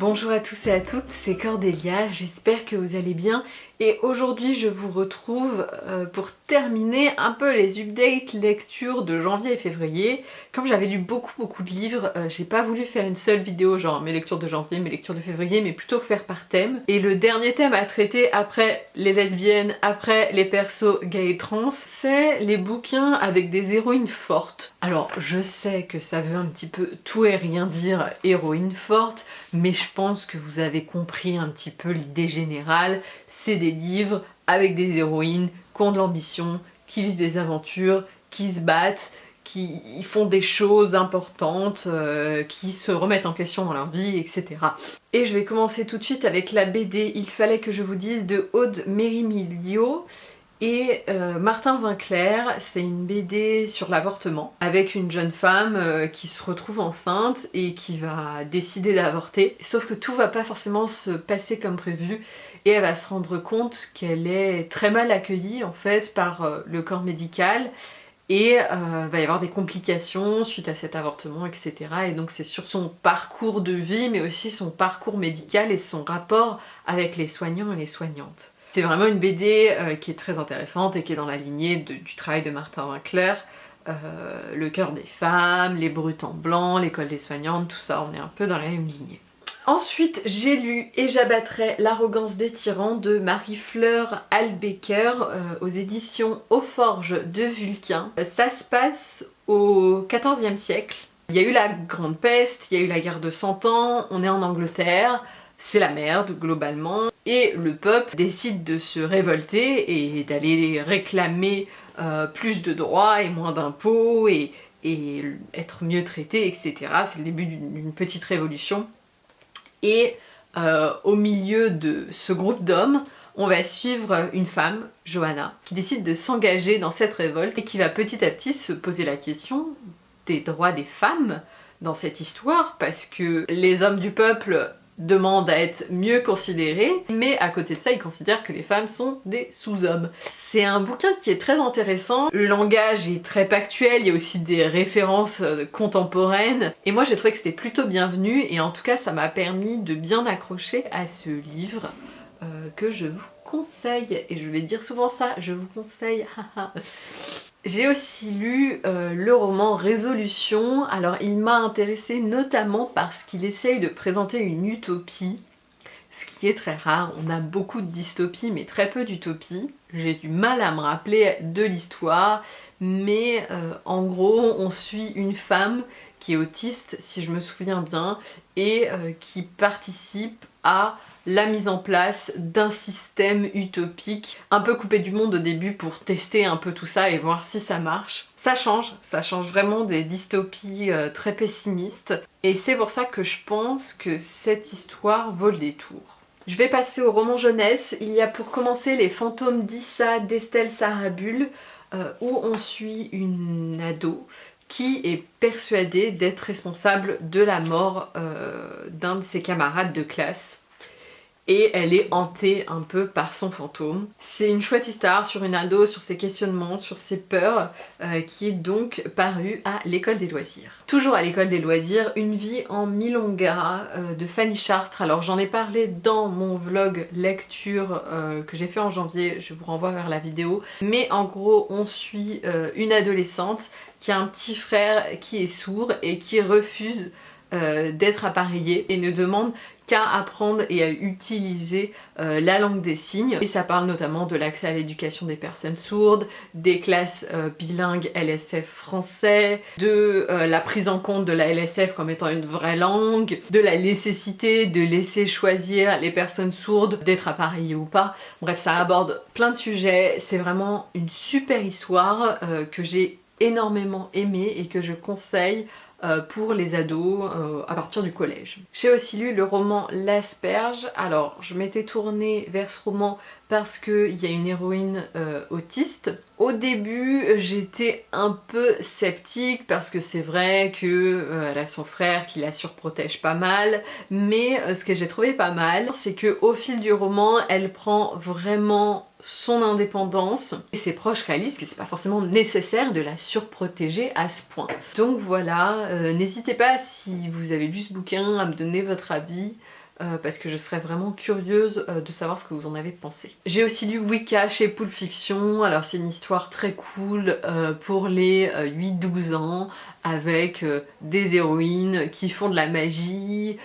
Bonjour à tous et à toutes, c'est Cordélia, j'espère que vous allez bien et aujourd'hui je vous retrouve euh, pour terminer un peu les updates lecture de janvier et février. Comme j'avais lu beaucoup beaucoup de livres, euh, j'ai pas voulu faire une seule vidéo genre mes lectures de janvier, mes lectures de février, mais plutôt faire par thème. Et le dernier thème à traiter après les lesbiennes, après les persos gays et trans, c'est les bouquins avec des héroïnes fortes. Alors je sais que ça veut un petit peu tout et rien dire héroïne forte, mais je pense que vous avez compris un petit peu l'idée générale, c'est des livres avec des héroïnes qui ont de l'ambition, qui vivent des aventures, qui se battent, qui font des choses importantes, euh, qui se remettent en question dans leur vie, etc. Et je vais commencer tout de suite avec la BD Il fallait que je vous dise de Aude Mérimilio et euh, Martin Vinclair, c'est une BD sur l'avortement avec une jeune femme euh, qui se retrouve enceinte et qui va décider d'avorter. Sauf que tout va pas forcément se passer comme prévu et elle va se rendre compte qu'elle est très mal accueillie en fait par euh, le corps médical et va y avoir des complications suite à cet avortement etc. Et donc c'est sur son parcours de vie mais aussi son parcours médical et son rapport avec les soignants et les soignantes. C'est vraiment une BD euh, qui est très intéressante et qui est dans la lignée du travail de Martin Winkler. Euh, le cœur des femmes, les brutes en blanc, l'école des soignantes, tout ça, on est un peu dans la même lignée. Ensuite, j'ai lu Et j'abattrai l'arrogance des tyrans de Marie-Fleur Albecker euh, aux éditions Aux Forges de Vulcain. Ça se passe au XIVe siècle. Il y a eu la Grande Peste, il y a eu la guerre de Cent Ans, on est en Angleterre, c'est la merde globalement et le peuple décide de se révolter et d'aller réclamer euh, plus de droits et moins d'impôts et, être mieux traité etc. C'est le début d'une petite révolution et euh, au milieu de ce groupe d'hommes on va suivre une femme, Johanna, qui décide de s'engager dans cette révolte et qui va petit à petit se poser la question des droits des femmes dans cette histoire parce que les hommes du peuple demande à être mieux considérée, mais à côté de ça, il considère que les femmes sont des sous-hommes. C'est un bouquin qui est très intéressant, le langage est très factuel, il y a aussi des références euh, contemporaines, et moi j'ai trouvé que c'était plutôt bienvenu, et en tout cas ça m'a permis de bien accrocher à ce livre euh, que je vous conseille, et je vais dire souvent ça, je vous conseille, J'ai aussi lu euh, le roman Résolution, alors il m'a intéressé notamment parce qu'il essaye de présenter une utopie, ce qui est très rare, on a beaucoup de dystopies mais très peu d'utopies. J'ai du mal à me rappeler de l'histoire, mais euh, en gros on suit une femme qui est autiste si je me souviens bien et euh, qui participe à la mise en place d'un système utopique un peu coupé du monde au début pour tester un peu tout ça et voir si ça marche. Ça change, ça change vraiment des dystopies euh, très pessimistes et c'est pour ça que je pense que cette histoire vaut le détour. Je vais passer au roman jeunesse. Il y a pour commencer Les fantômes d'Issa d'Estelle Sarabul euh, où on suit une ado qui est persuadée d'être responsable de la mort euh, d'un de ses camarades de classe et elle est hantée un peu par son fantôme. C'est une chouette histoire sur une ado, sur ses questionnements, sur ses peurs, euh, qui est donc parue à l'école des loisirs. Toujours à l'école des loisirs, Une vie en Milonga euh, de Fanny Chartres. Alors j'en ai parlé dans mon vlog lecture euh, que j'ai fait en janvier, je vous renvoie vers la vidéo. Mais en gros on suit une adolescente qui a un petit frère qui est sourd et qui refuse d'être appareillé et ne demande qu'à apprendre et à utiliser euh, la langue des signes. Et ça parle notamment de l'accès à l'éducation des personnes sourdes, des classes euh, bilingues LSF français, de euh, la prise en compte de la LSF comme étant une vraie langue, de la nécessité de laisser choisir les personnes sourdes d'être appareillées ou pas. Bref, ça aborde plein de sujets, c'est vraiment une super histoire que j'ai énormément aimé et que je conseille euh, pour les ados euh, à partir du collège. J'ai aussi lu le roman L'Asperge. Alors je m'étais tournée vers ce roman parce qu'il y a une héroïne euh, autiste. Au début j'étais un peu sceptique parce que c'est vrai qu'elle a son frère qui la surprotège pas mal mais ce que j'ai trouvé pas mal c'est qu'au fil du roman elle prend vraiment son indépendance et ses proches réalisent que c'est pas forcément nécessaire de la surprotéger à ce point. Donc voilà, euh, n'hésitez pas si vous avez lu ce bouquin à me donner votre avis. Euh, parce que je serais vraiment curieuse euh, de savoir ce que vous en avez pensé. J'ai aussi lu Wicca chez Pulp Fiction, alors c'est une histoire très cool euh, pour les 8-12 ans avec des héroïnes qui font de la magie,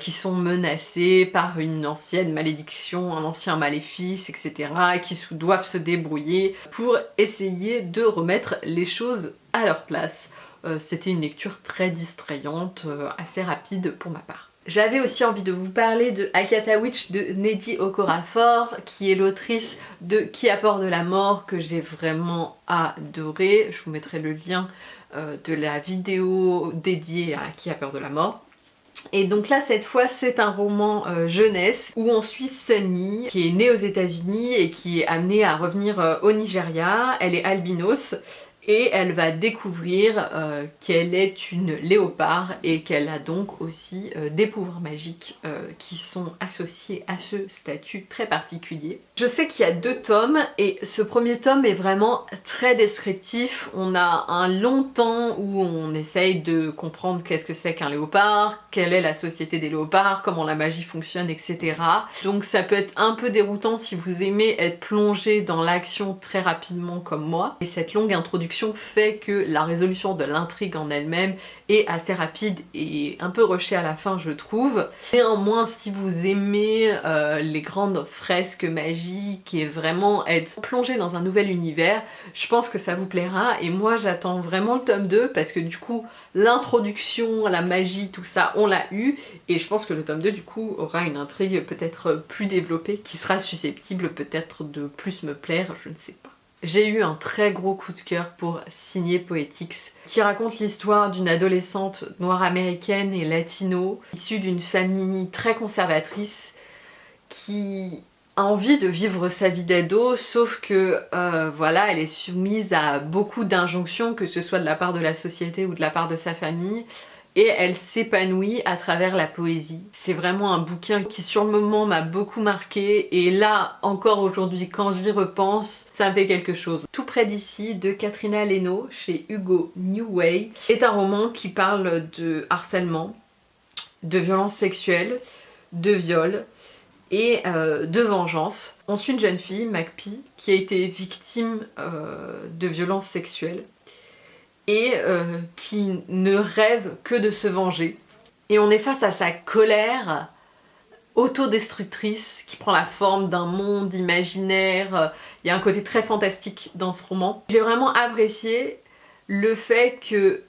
qui sont menacées par une ancienne malédiction, un ancien maléfice, etc. qui doivent se débrouiller pour essayer de remettre les choses à leur place. C'était une lecture très distrayante, assez rapide pour ma part. J'avais aussi envie de vous parler de Akata Witch de Neddy Okorafor qui est l'autrice de Qui apporte de la mort que j'ai vraiment adoré. Je vous mettrai le lien euh, de la vidéo dédiée à Qui a peur de la mort. Et donc là cette fois c'est un roman euh, jeunesse où on suit Sunny qui est née aux états unis et qui est amenée à revenir euh, au Nigeria. Elle est albinos et elle va découvrir euh, qu'elle est une léopard et qu'elle a donc aussi euh, des pouvoirs magiques euh, qui sont associés à ce statut très particulier. Je sais qu'il y a deux tomes et ce premier tome est vraiment très descriptif. On a un long temps où on essaye de comprendre qu'est-ce que c'est qu'un léopard, quelle est la société des léopards, comment la magie fonctionne, etc. Donc ça peut être un peu déroutant si vous aimez être plongé dans l'action très rapidement comme moi. Et cette longue introduction fait que la résolution de l'intrigue en elle-même est assez rapide et un peu rushée à la fin je trouve. Néanmoins si vous aimez euh, les grandes fresques magiques et vraiment être plongé dans un nouvel univers, je pense que ça vous plaira et moi j'attends vraiment le tome 2 parce que du coup l'introduction, la magie, tout ça on l'a eu et je pense que le tome 2 du coup aura une intrigue peut-être plus développée qui sera susceptible peut-être de plus me plaire, je ne sais pas. J'ai eu un très gros coup de cœur pour Signer Poetics, qui raconte l'histoire d'une adolescente noire américaine et latino, issue d'une famille très conservatrice, qui a envie de vivre sa vie d'ado, sauf que euh, voilà, elle est soumise à beaucoup d'injonctions, que ce soit de la part de la société ou de la part de sa famille, et elle s'épanouit à travers la poésie. C'est vraiment un bouquin qui sur le moment m'a beaucoup marqué et là encore aujourd'hui quand j'y repense ça me fait quelque chose. Tout près d'ici de Katrina Leno chez Hugo Newway est un roman qui parle de harcèlement, de violence sexuelle, de viol et euh, de vengeance. On suit une jeune fille, Macpie, qui a été victime euh, de violences sexuelles et euh, qui ne rêve que de se venger. Et on est face à sa colère autodestructrice qui prend la forme d'un monde imaginaire. Il y a un côté très fantastique dans ce roman. J'ai vraiment apprécié le fait que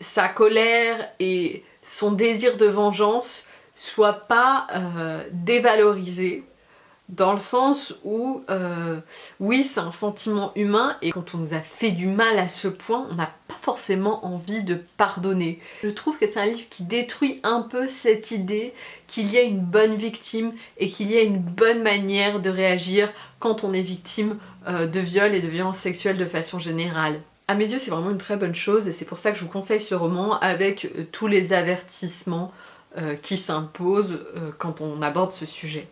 sa colère et son désir de vengeance soient pas euh, dévalorisés dans le sens où, euh, oui, c'est un sentiment humain et quand on nous a fait du mal à ce point, on n'a pas forcément envie de pardonner. Je trouve que c'est un livre qui détruit un peu cette idée qu'il y a une bonne victime et qu'il y a une bonne manière de réagir quand on est victime euh, de viol et de violences sexuelles de façon générale. À mes yeux, c'est vraiment une très bonne chose et c'est pour ça que je vous conseille ce roman avec euh, tous les avertissements qui s'imposent quand on aborde ce sujet.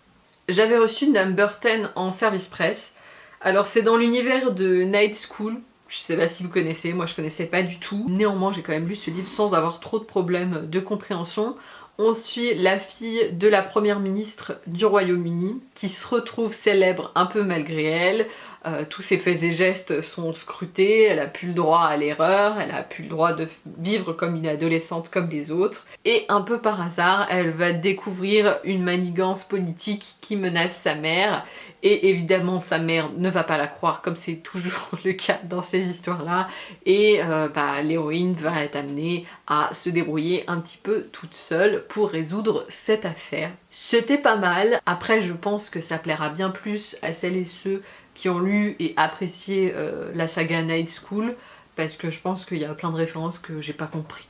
J'avais reçu Number 10 en service presse. Alors c'est dans l'univers de Night School, je sais pas si vous connaissez, moi je connaissais pas du tout. Néanmoins j'ai quand même lu ce livre sans avoir trop de problèmes de compréhension. On suit la fille de la première ministre du Royaume-Uni qui se retrouve célèbre un peu malgré elle. Euh, tous ses faits et gestes sont scrutés, elle a plus le droit à l'erreur, elle a plus le droit de vivre comme une adolescente comme les autres. Et un peu par hasard, elle va découvrir une manigance politique qui menace sa mère. Et évidemment sa mère ne va pas la croire comme c'est toujours le cas dans ces histoires-là. Et euh, bah, l'héroïne va être amenée à se débrouiller un petit peu toute seule pour résoudre cette affaire. C'était pas mal, après je pense que ça plaira bien plus à celles et ceux qui ont lu et apprécié euh, la saga Night School parce que je pense qu'il y a plein de références que j'ai pas compris.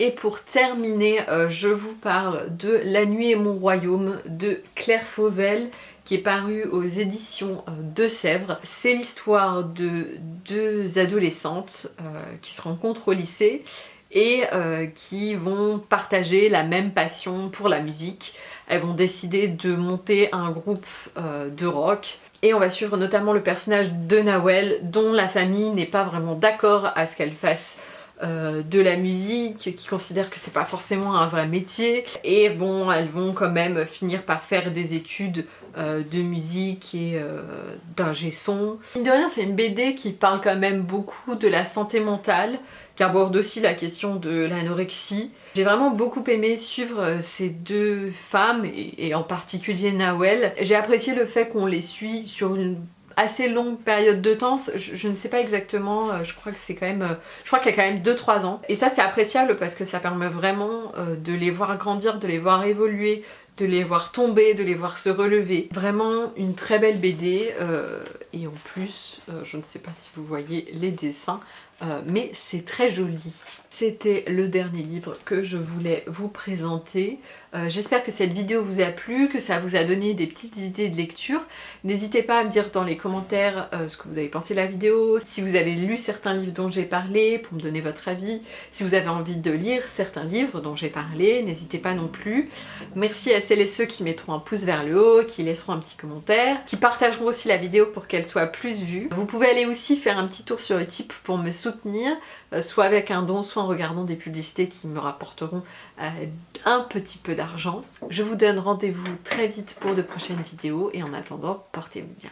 Et pour terminer, euh, je vous parle de La nuit et mon royaume de Claire Fauvel qui est paru aux éditions euh, de Sèvres. C'est l'histoire de deux adolescentes qui se rencontrent au lycée et qui vont partager la même passion pour la musique. Elles vont décider de monter un groupe de rock et on va suivre notamment le personnage de Nawel dont la famille n'est pas vraiment d'accord à ce qu'elle fasse de la musique, qui considèrent que c'est pas forcément un vrai métier. Et bon, elles vont quand même finir par faire des études de musique et d'ingé son. Mine de rien, c'est une BD qui parle quand même beaucoup de la santé mentale, qui aborde aussi la question de l'anorexie. J'ai vraiment beaucoup aimé suivre euh, ces deux femmes, et, en particulier Nawel. J'ai apprécié le fait qu'on les suit sur une assez longue période de temps, je, ne sais pas exactement, euh, je crois que c'est quand même, euh, je crois qu'il y a quand même 2-3 ans. Et ça c'est appréciable parce que ça permet vraiment de les voir grandir, de les voir évoluer, de les voir tomber, de les voir se relever. Vraiment une très belle BD et en plus, je ne sais pas si vous voyez les dessins, euh, mais c'est très joli. C'était le dernier livre que je voulais vous présenter. Euh, j'espère que cette vidéo vous a plu, que ça vous a donné des petites idées de lecture. N'hésitez pas à me dire dans les commentaires euh, ce que vous avez pensé de la vidéo, si vous avez lu certains livres dont j'ai parlé pour me donner votre avis, si vous avez envie de lire certains livres dont j'ai parlé, n'hésitez pas non plus. Merci à celles et ceux qui mettront un pouce vers le haut, qui laisseront un petit commentaire, qui partageront aussi la vidéo pour qu'elle soit plus vue. Vous pouvez aller aussi faire un petit tour sur Utip pour me soutenir, euh, soit avec un don, soit en regardant des publicités qui me rapporteront euh, un petit peu d'argent. Je vous donne rendez-vous très vite pour de prochaines vidéos et en attendant, portez-vous bien.